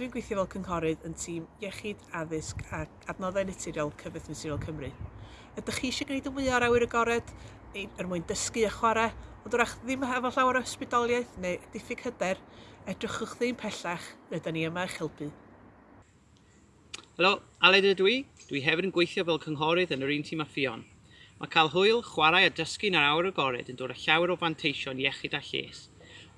Dwi'n gweithio fel cynghorydd yn tîm iechyd, addysg a adnoddau naturiol Cyfeth Naturiol Cymru. Ydych chi eisiau gwneud y mwyaf ar awyr agored er mwyn dysgu a chwarae, ond wrach ddim efo llawer o ysbrydoliaeth neu diffyg hyder, edrychwch ddim pellach, rydyn ni yma eich helpu. Helo, Aled ydw i. Dwi hefyd yn gweithio fel cynghorydd yn yr un tîm a ffion. Mae cael hwyl, chwarae a dysgu yn yr awr agored yn dod â llawer o fanteision iechyd a lles,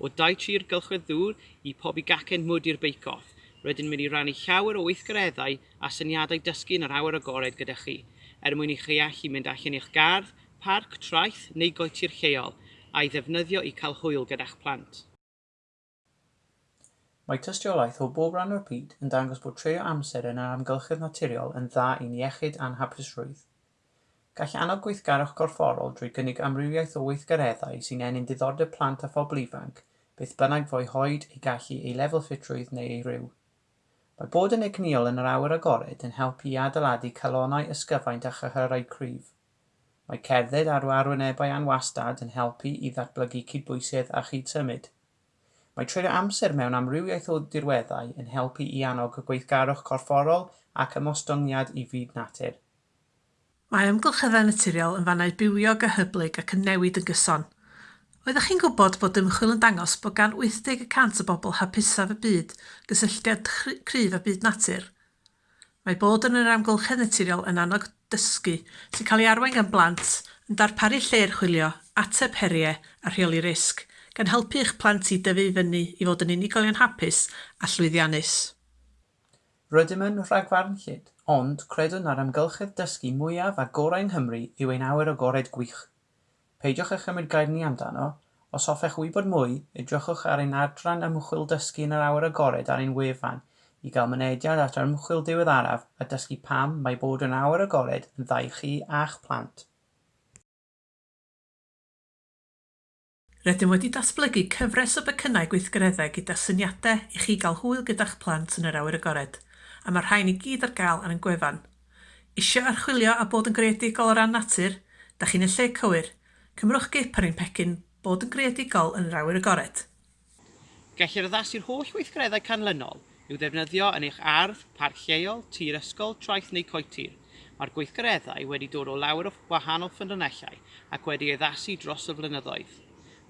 o dau tri'r gylchwedd ddŵr i pob i gacen mwyd i'r beicoff, rydyn mynd i rannu llawer o weithgareddau a syniadau dysgu yn yr awr agored gyda chi, er mwyn i chi allu mynd allan i'ch gardd, parc, traeth neu goetir lleol a'i ddefnyddio i cael hwyl gyda'ch plant. Mae tystiolaeth o bob rhan o'r byd yn dangos bod treo amser yn yr amgylchedd naturiol yn dda i'n iechyd a'n hapusrwydd. Gall annog gweithgarwch corfforol drwy gynnig amrywiaeth o weithgareddau sy'n enyn diddordeb plant a phobl ifanc, beth bynnag fo'i hoed ei gallu ei lefel ffitrwydd neu ei ryw. Mae bod yn egniol yn yr awyr agored yn helpu i adeiladu calonau ysgyfaint a chyhyrau cryf. Mae cerdded ar arwynebau anwastad yn helpu i ddatblygu cydbwysedd a chydsymud. Mae treulio amser mewn amrywiaeth o dirweddau yn helpu i annog y gweithgarwch corfforol ac ymostyngiad i fyd natur. Mae amgylcheddau naturiol yn fannau bywio gyhyblyg ac yn newid yn gyson – Oeddech chi'n gwybod bod ymchwil yn dangos bod gan 80% o bobl hapusaf y byd gysylltiad cryf â byd natur? Mae bod yn yr amgylchedd naturiol yn annog dysgu sy'n cael ei arwain gan blant yn darparu lle'r chwilio, ateb heriau a rheoli risg, gan helpu eich plant i dyfu fyny i fod yn unigolion hapus a llwyddiannus. Rydym yn rhagfarn llyd, ond credwn ar amgylchedd dysgu mwyaf a gorau yng Nghymru yw ein awyr agored gwych – Peidiwch â chymryd gairni amdano. Os hoffech wybod mwy, edrychwch ar ein adran ymchwil dysgu yn yr awr agored ar ein wefan i gael mynediad at yr ymchwil diweddaraf a dysgu pam mae bod yn awr agored yn ddau chi a'ch plant. Rydym wedi datblygu cyfres o becynnau gweithgareddau gyda syniadau i chi gael hwyl gyda'ch plant yn yr awyr agored, a mae'r rhain i gyd ar gael ar y gwefan. Isio archwilio a bod yn greadigol o ran natur? Da chi'n y lle cywir. Cymrwch gip ar ein pecyn bod yn greadigol yn yr awyr agored. Gellir addasu'r holl weithgareddau canlynol i'w ddefnyddio yn eich ardd, parc lleol, tir ysgol, traeth neu coetir. Mae'r gweithgareddau wedi dod o lawer o wahanol ffynonellau ac wedi addasu dros y flynyddoedd.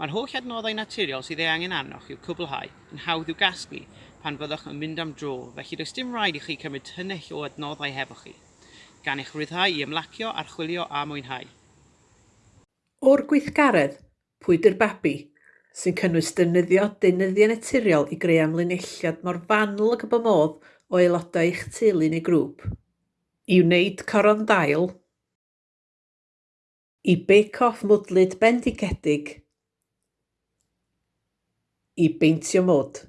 Mae'r holl adnoddau naturiol sydd ei angen arnoch i'w cwblhau yn hawdd i'w gasglu pan fyddwch yn mynd am dro, felly does dim rhaid i chi cymryd tynnell o adnoddau hefo chi. Gan eich rhyddhau i ymlacio, archwilio a mwynhau. O'r gweithgaredd pwydr babi?” sy'n cynnwys defnyddio deunyddiau naturiol i greu amlinelliad mor fanwl ac y modd o aelodau eich teulu neu grŵp. I wneud coron dail. I bake-off mwdlyd bendigedig. I beintio mwd.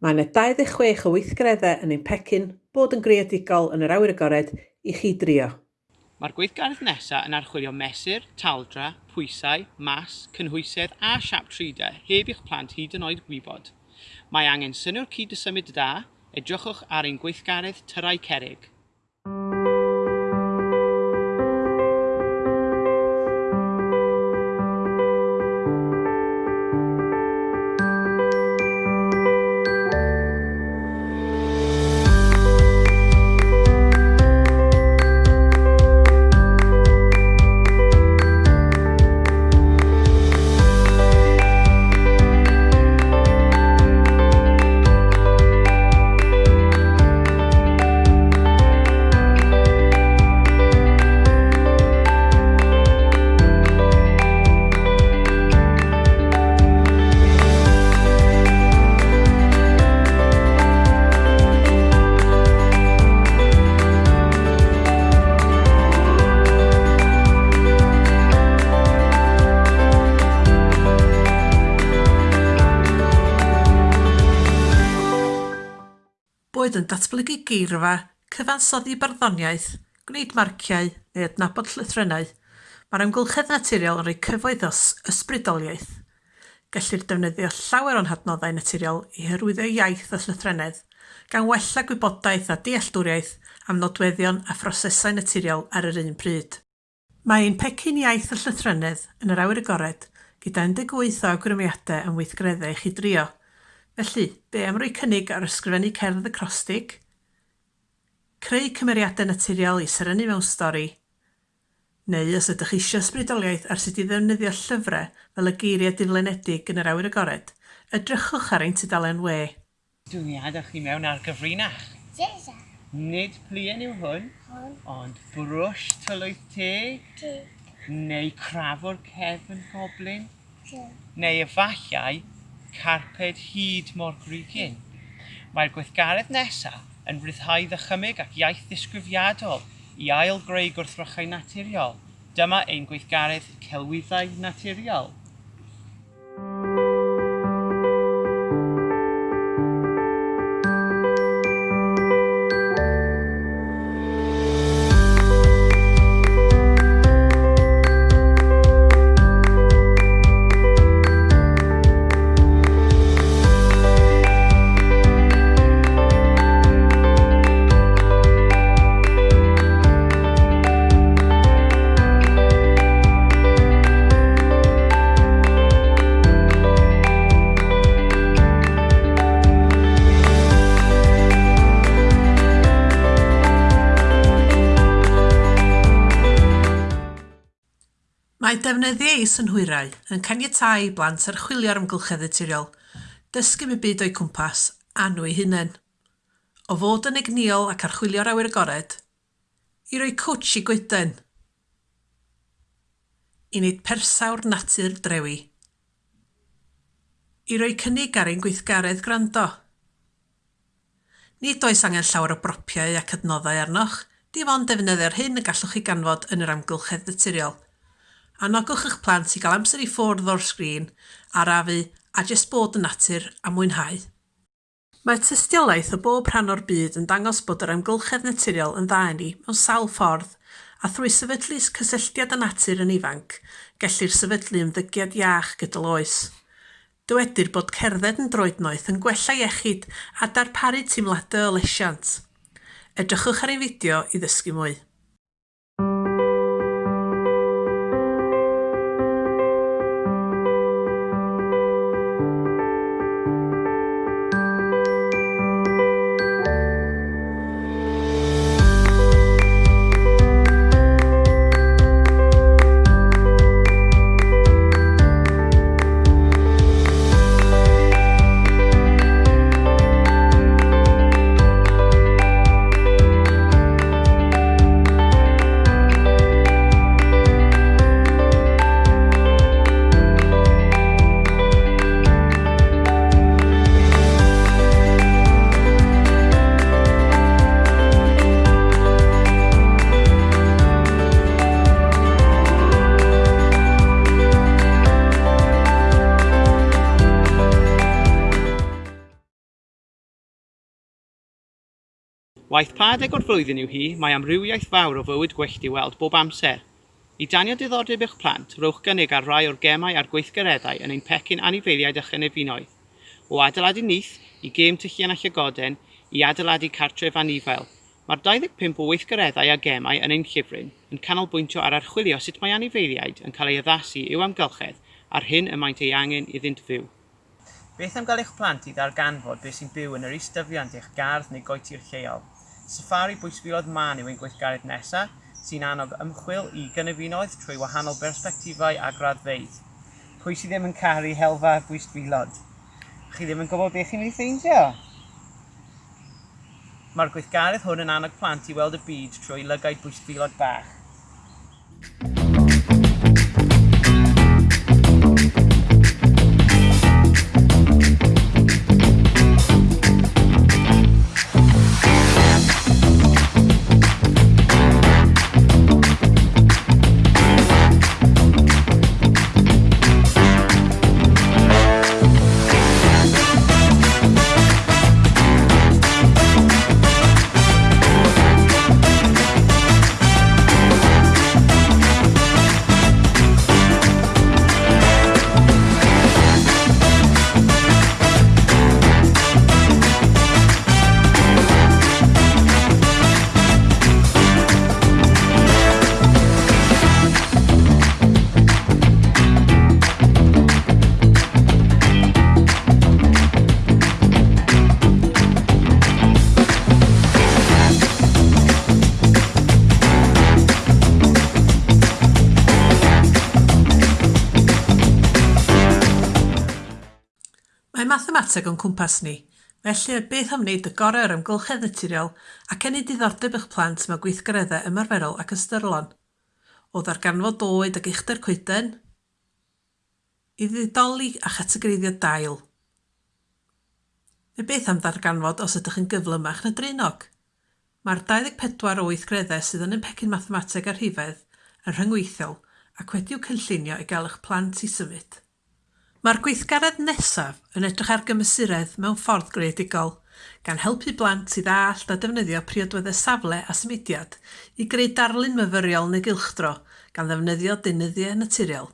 Mae yna 26 o weithgareddau yn ein pecyn bod yn greadigol yn yr awyr agored i chi drio. Mae'r gweithgaredd nesaf yn archwilio mesur, taldra, pwysau, mas, cynhwysedd a siap tridau heb i'ch plant hyd yn oed gwybod. Mae angen synnwyr cyd-dysymud da, edrychwch ar ein gweithgaredd tyrau cerig. boed yn datblygu geirfa, cyfansoddi barddoniaeth, gwneud marciau neu adnabod llythrennau, mae'r amgylchedd naturiol yn rhoi cyfoedd o ysbrydoliaeth. Gellir defnyddio llawer o'n hadnoddau naturiol i hyrwyddo iaith a llythrennedd, gan wella gwybodaeth a dealltwriaeth am nodweddion a phrosesau naturiol ar yr un pryd. Mae ein pecyn iaith a llythrennedd yn yr awyr agored gyda 18 o awgrymiadau yn weithgreddau i chi drio – Felly, be am roi cynnig ar ysgrifennu cerdd y crostig? creu cymeriadau naturiol i serennu mewn stori, neu os ydych eisiau ysbrydoliaeth ar sut i ddefnyddio llyfrau fel y geiriau diflenedig yn yr awyr agored, edrychwch ar ein tudalen we. Dwi'n iad chi mewn ar gyfrinach. Jesa. Nid plien yw hwn, hwn. ond brwsh tylwyth te, te. neu crafwr cefn goblin, te. neu efallai carped hyd mor grugyn. Mae'r gweithgaredd nesaf yn rhyddhau ddychymyg ac iaith ddisgrifiadol i ail greu gwrthrychau naturiol. Dyma ein gweithgaredd celwyddau naturiol. Mae defnyddio is yn hwyrau yn caniatáu i blant ar y naturiol, dysgu mi byd o'i cwmpas a nhw eu hunain. O fod yn egniol ac archwilio'r awyr agored, i roi cwtsh i gwyden, i wneud persawr natur drewi, i roi cynnig ar ein gweithgaredd gwrando. Nid oes angen llawer o bropiau ac adnoddau arnoch, dim ond defnyddio'r hyn y gallwch chi ganfod yn yr amgylchedd naturiol – Anogwch eich plant i gael amser i ffwrdd o'r sgrin, arafu a jyst bod yn natur a mwynhau. Mae tystiolaeth o bob rhan o'r byd yn dangos bod yr amgylchedd naturiol yn dda i ni mewn sawl ffordd a thrwy sefydlu cysylltiad â natur yn ifanc, gellir sefydlu ymddygiad iach gydol oes. Dywedir bod cerdded yn droednoeth yn gwella iechyd a darparu teimladau o lesiant. Edrychwch ar ein fideo i ddysgu mwy. Waith padeg o'r flwyddyn yw hi, mae amrywiaeth fawr o fywyd gwyllt i weld bob amser. I danio diddordeb eich plant, rowch gynnig ar rai o'r gemau a'r gweithgareddau yn ein pecyn anifeiliaid a chynefinoedd. O adeiladu nith, i gêm tyllian a llygoden, i adeiladu cartref anifail. Mae'r 25 o weithgareddau a gemau yn ein llyfryn yn canolbwyntio ar archwilio sut mae anifeiliaid yn cael ei addasu i'w amgylchedd ar hyn y maent ei angen iddynt fyw. Beth am gael eich plant i ddarganfod beth sy'n byw yn yr istyfiant eich gardd neu goetir lleol? Safari bwysfilodd man yw ein gweithgaredd nesaf sy'n annog ymchwil i gynefinoedd trwy wahanol bersbectifau a graddfeidd. Pwy sydd ddim yn caru helfa bwysfilod? Chi ddim yn gwybod beth chi'n mynd i ffeindio? Mae'r gweithgaredd hwn yn annog plant i weld y byd trwy lygaid bwysfilod bach. gyfateb o'n cwmpas ni. Felly, beth am wneud y gorau o'r ymgylchedd naturiol ac enni diddordeb eich plant mewn gweithgareddau ymarferol ac ystyrlon? O ddarganfod oed ac uchder coeden, i ddidoli a chategoreiddio dail. Neu beth am ddarganfod os ydych yn gyflymach na drinog? Mae'r 24 o weithgreddau sydd yn y pecyn mathemateg ar rhifedd yn rhyngweithiol ac wedi'w cynllunio i gael eich plant i symud. Mae'r gweithgaredd nesaf yn edrych ar gymysuredd mewn ffordd greadigol, gan helpu blant i ddallt a defnyddio priodweddau safle a symudiad i greu darlun myfyriol neu gylchdro gan ddefnyddio deunyddiau naturiol.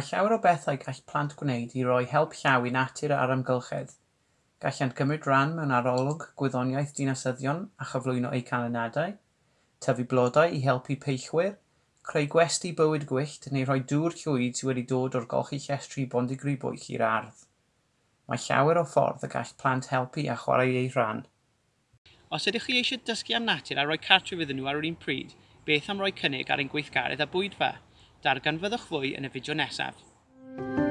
Mae llawer o bethau gall plant gwneud i roi help llaw i natur a'r amgylchedd. Gallant cymryd rhan mewn arolwg gwyddoniaeth dinasyddion a chyflwyno eu canlyniadau, tyfu blodau i helpu peillwyr, creu gwesti bywyd gwyllt neu rhoi dŵr llwyd sydd wedi dod o'r golchi llestri bondigri bwyll i'r ardd. Mae llawer o ffordd y gall plant helpu a chwarae ei rhan. Os ydych chi eisiau dysgu am natur a rhoi cartref iddyn nhw ar yr un pryd, beth am roi cynnig ar ein gweithgaredd a bwydfa? Darganfyddwch fwy yn y fideo nesaf.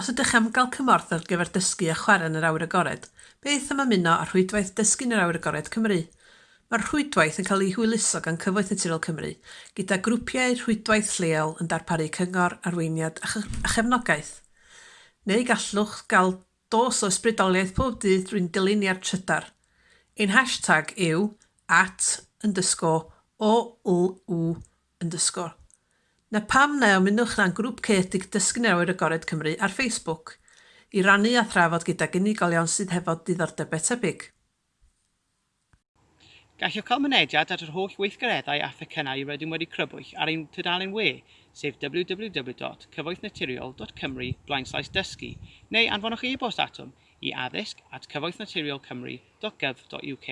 Os ydych am gael cymorth ar gyfer dysgu a chwarae yn yr awr agored, beth am ymuno ar rhwydwaith Dysgu yn yr awr Agored Cymru? Mae'r rhwydwaith yn cael ei hwyluso gan Cyfoeth Naturiol Cymru gyda grwpiau rhwydwaith lleol yn darparu cyngor, arweiniad a, a chefnogaeth. Neu gallwch gael dos o ysbrydoliaeth pob dydd drwy'n dyluniad trydar. Ein hashtag yw at underscore o l u underscore Na pam na ymunwch na'n grŵp cedig dysgu newydd agored Cymru ar Facebook i rannu a thrafod gyda unigolion sydd hefo diddordebau tebyg. Gallwch cael mynediad at yr holl weithgareddau a thecynnau rydym wedi crybwyll ar ein tydalen we, sef www.cyfoethnaturiol.cymru blaenslaes dysgu, neu anfonwch e-bost atom i addysg at cyfoethnaturiolcymru.gov.uk.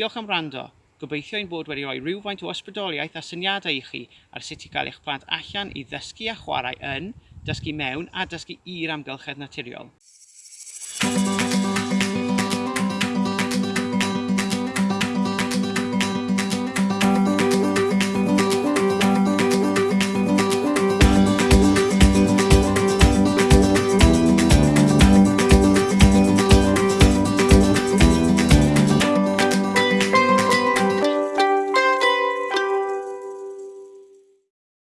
Diolch am rando. Gobeithio ein bod wedi rhoi rhywfaint o ysbrydoliaeth a syniadau i chi ar sut i gael eich plant allan i ddysgu a chwarae yn, dysgu mewn a dysgu i'r amgylchedd naturiol.